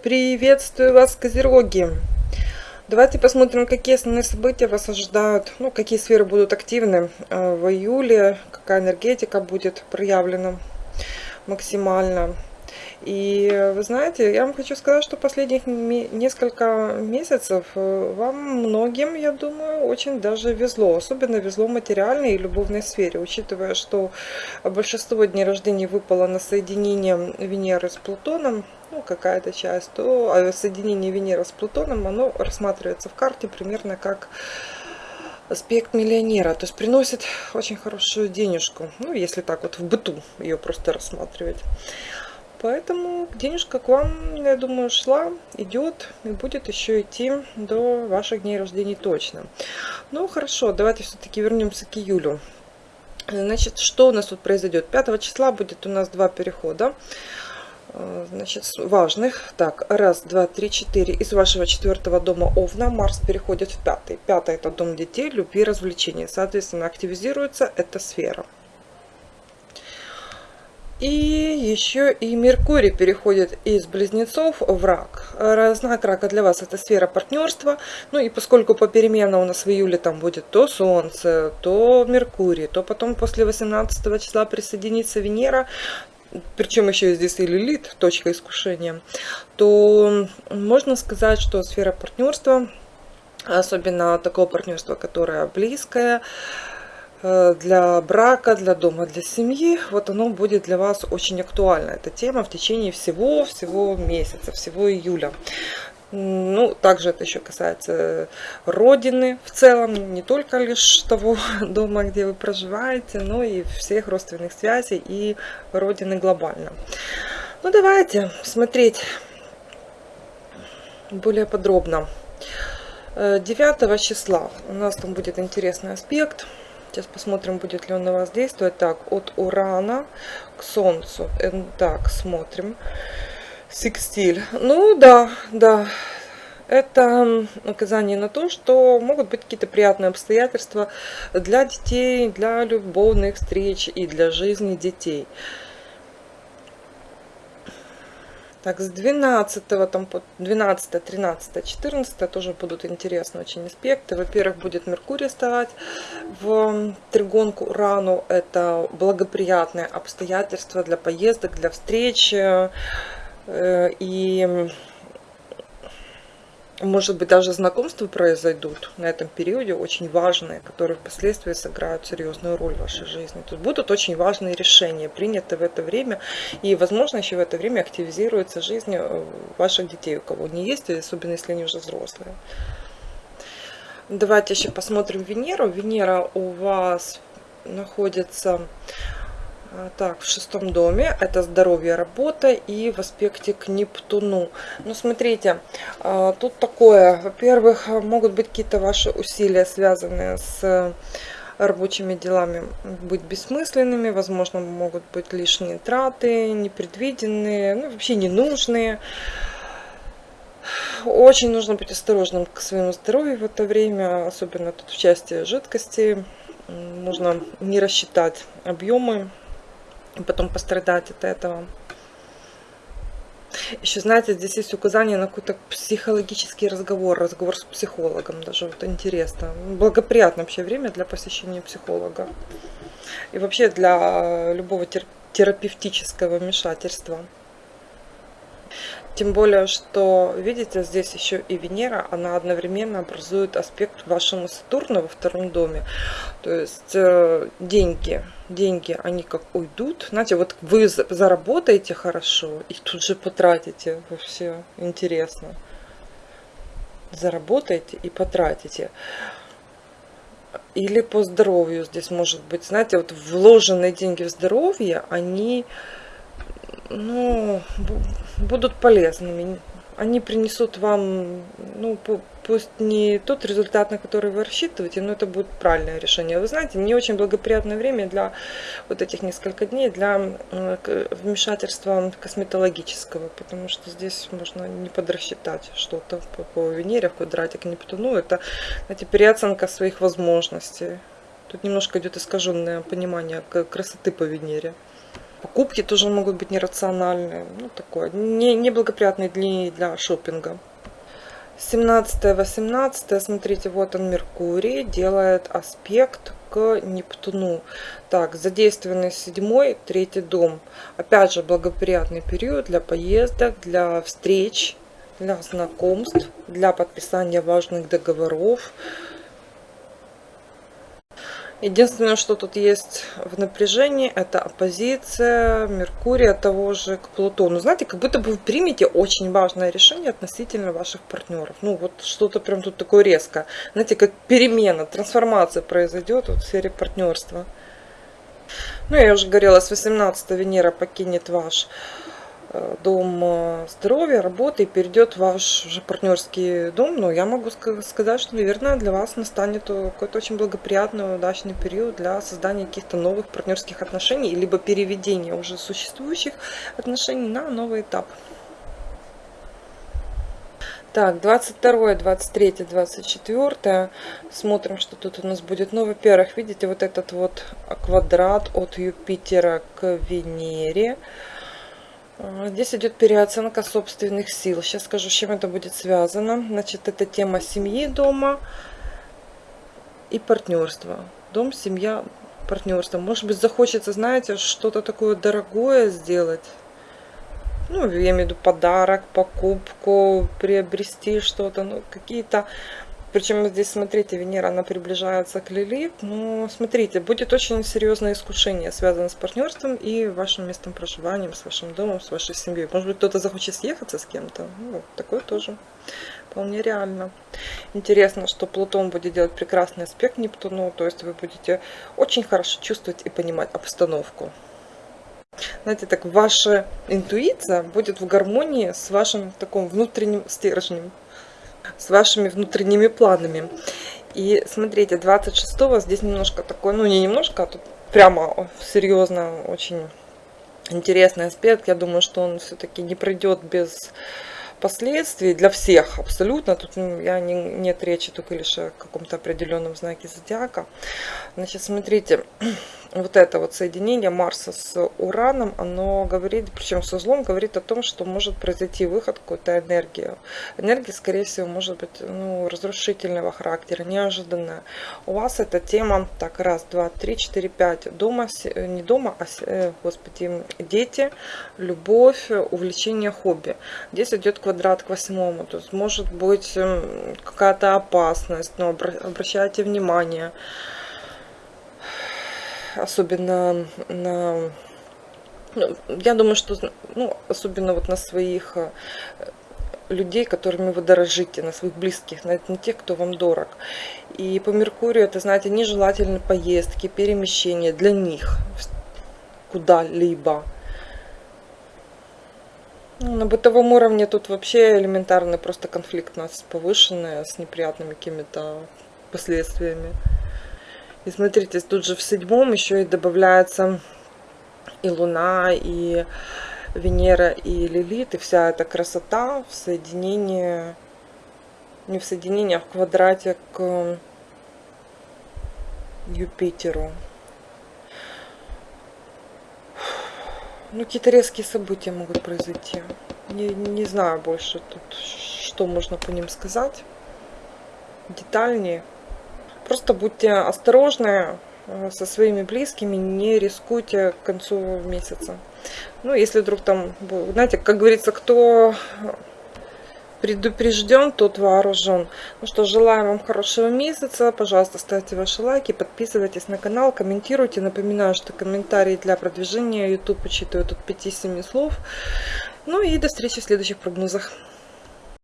Приветствую вас, Козероги! Давайте посмотрим, какие основные события вас ожидают, ну, какие сферы будут активны э, в июле, какая энергетика будет проявлена максимально. И вы знаете, я вам хочу сказать, что последних несколько месяцев э, вам многим, я думаю, очень даже везло. Особенно везло в материальной и любовной сфере, учитывая, что большинство дней рождения выпало на соединение Венеры с Плутоном ну, какая-то часть, то а соединение Венеры с Плутоном, оно рассматривается в карте примерно как аспект миллионера, то есть приносит очень хорошую денежку, ну, если так вот в быту ее просто рассматривать. Поэтому денежка к вам, я думаю, шла, идет и будет еще идти до ваших дней рождения точно. Ну, хорошо, давайте все-таки вернемся к июлю. Значит, что у нас тут произойдет? 5 числа будет у нас два перехода. Э, значит, важных. Так, раз, два, три, четыре. Из вашего четвертого дома Овна Марс переходит в пятый. Пятый это дом детей, любви, развлечений. Соответственно, активизируется эта сфера. И еще и Меркурий переходит из Близнецов в Рак. Знак Рака для вас это сфера партнерства. Ну и поскольку попеременно у нас в июле там будет то Солнце, то Меркурий, то потом после 18 числа присоединится Венера, причем еще здесь и лилит, точка искушения, то можно сказать, что сфера партнерства, особенно такого партнерства, которое близкое, для брака, для дома, для семьи, вот оно будет для вас очень актуально. Эта тема в течение всего-всего месяца, всего июля. Ну, также это еще касается родины в целом, не только лишь того дома, где вы проживаете, но и всех родственных связей и родины глобально. Ну, давайте смотреть более подробно. 9 э, числа у нас там будет интересный аспект. Сейчас посмотрим, будет ли он на вас действовать. Так, от Урана к Солнцу. Э, так, смотрим. Секстиль. Ну да, да. Это указание на то, что могут быть какие-то приятные обстоятельства для детей, для любовных встреч и для жизни детей. Так, с 12, там, по 12, 13, 14 тоже будут интересные очень аспекты. Во-первых, будет Меркурий вставать в тригонку Урану. Это благоприятные обстоятельства для поездок, для встреч. Э, и может быть даже знакомства произойдут на этом периоде очень важные, которые впоследствии сыграют серьезную роль в вашей жизни. Тут будут очень важные решения приняты в это время и возможно еще в это время активизируется жизнь э, ваших детей, у кого не есть, особенно если они уже взрослые. Давайте еще посмотрим Венеру. Венера у вас находится так, в шестом доме это здоровье, работа и в аспекте к Нептуну. Ну, смотрите, а, тут такое. Во-первых, могут быть какие-то ваши усилия, связанные с рабочими делами, быть бессмысленными. Возможно, могут быть лишние траты, непредвиденные, ну, вообще ненужные. Очень нужно быть осторожным к своему здоровью в это время, особенно тут в части жидкости. Нужно не рассчитать объемы потом пострадать от этого. Еще, знаете, здесь есть указание на какой-то психологический разговор, разговор с психологом, даже вот интересно. Благоприятное вообще время для посещения психолога. И вообще для любого терапевтического вмешательства. Тем более, что, видите, здесь еще и Венера, она одновременно образует аспект вашему Сатурну во втором доме. То есть э, деньги, деньги, они как уйдут. Знаете, вот вы заработаете хорошо и тут же потратите. Вообще интересно. Заработаете и потратите. Или по здоровью здесь может быть. Знаете, вот вложенные деньги в здоровье, они ну, будут полезными. Они принесут вам, ну, пусть не тот результат, на который вы рассчитываете, но это будет правильное решение. Вы знаете, не очень благоприятное время для вот этих несколько дней для вмешательства косметологического, потому что здесь можно не подрасчитать что-то по, по Венере в квадрате к Нептуну. Это, знаете, переоценка своих возможностей. Тут немножко идет искаженное понимание красоты по Венере. Покупки тоже могут быть нерациональные. Ну, такое. Не, неблагоприятные дни для шопинга. 17-18, смотрите, вот он Меркурий, делает аспект к Нептуну. Так, задействованный седьмой, третий дом. Опять же, благоприятный период для поездок, для встреч, для знакомств, для подписания важных договоров. Единственное, что тут есть в напряжении, это оппозиция Меркурия того же к Плутону. Знаете, как будто бы вы примете очень важное решение относительно ваших партнеров. Ну, вот что-то прям тут такое резкое. Знаете, как перемена, трансформация произойдет вот в сфере партнерства. Ну, я уже говорила, с 18 Венера покинет ваш дом э, здоровья, работы и перейдет в ваш уже партнерский дом, но я могу сказать, что, наверное, для вас настанет какой-то очень благоприятный, удачный период для создания каких-то новых партнерских отношений, либо переведения уже существующих отношений на новый этап. Так, 22, 23, 24. Смотрим, что тут у нас будет. Ну, во-первых, видите, вот этот вот квадрат от Юпитера к Венере. А, здесь идет переоценка собственных сил. Сейчас скажу, с чем это будет связано. Значит, это тема семьи дома и партнерства. Дом, семья, партнерство. Может быть, захочется, знаете, что-то такое дорогое сделать. Ну, я имею в виду подарок, покупку, приобрести что-то. Ну, какие-то причем здесь, смотрите, Венера, она приближается к Лилит. Но смотрите, будет очень серьезное искушение, связанное с партнерством и вашим местом проживания, с вашим домом, с вашей семьей. Может быть, кто-то захочет съехаться с кем-то. Ну, такое тоже вполне реально. Интересно, что Плутон будет делать прекрасный аспект Нептуну. То есть вы будете очень хорошо чувствовать и понимать обстановку. Знаете, так ваша интуиция будет в гармонии с вашим таким внутренним стержнем с вашими внутренними планами. И смотрите, 26-го здесь немножко такой, ну не немножко, а тут прямо серьезно очень интересный аспект. Я думаю, что он все-таки не пройдет без последствий для всех абсолютно. Тут ну, я не, нет речи только лишь о каком-то определенном знаке зодиака. Значит, смотрите, вот это вот соединение Марса с Ураном, оно говорит, причем со злом, говорит о том, что может произойти выход какой-то энергии. Энергия, скорее всего, может быть ну, разрушительного характера, неожиданная. У вас эта тема, так, раз, два, три, четыре, пять, дома, э, не дома, а, э, господи, дети, любовь, увлечение, хобби. Здесь идет квадрат к восьмому, то есть может быть эм, какая-то опасность, но обращайте внимание особенно на... Ну, я думаю, что, ну, особенно вот на своих э, людей, которыми вы дорожите, на своих близких, на, на тех, кто вам дорог. И по Меркурию это, знаете, нежелательные поездки, перемещения для них куда-либо. На бытовом уровне тут вообще элементарный просто конфликт у нас повышенный, с неприятными какими-то последствиями. И смотрите, тут же в седьмом еще и добавляется и Луна, и Венера, и Лилит, и вся эта красота в соединении, не в соединении, а в квадрате к Юпитеру. Ну, какие-то резкие события могут произойти. Не, не знаю больше тут, что можно по ним сказать. Детальнее. Просто будьте осторожны э, со своими близкими, не рискуйте к концу месяца. Ну, если вдруг там, знаете, как говорится, кто предупрежден, тот вооружен. Ну что, желаю вам хорошего месяца. Пожалуйста, ставьте ваши лайки, подписывайтесь на канал, комментируйте. Напоминаю, что комментарии для продвижения YouTube учитывают от 5-7 слов. Ну и до встречи в следующих прогнозах.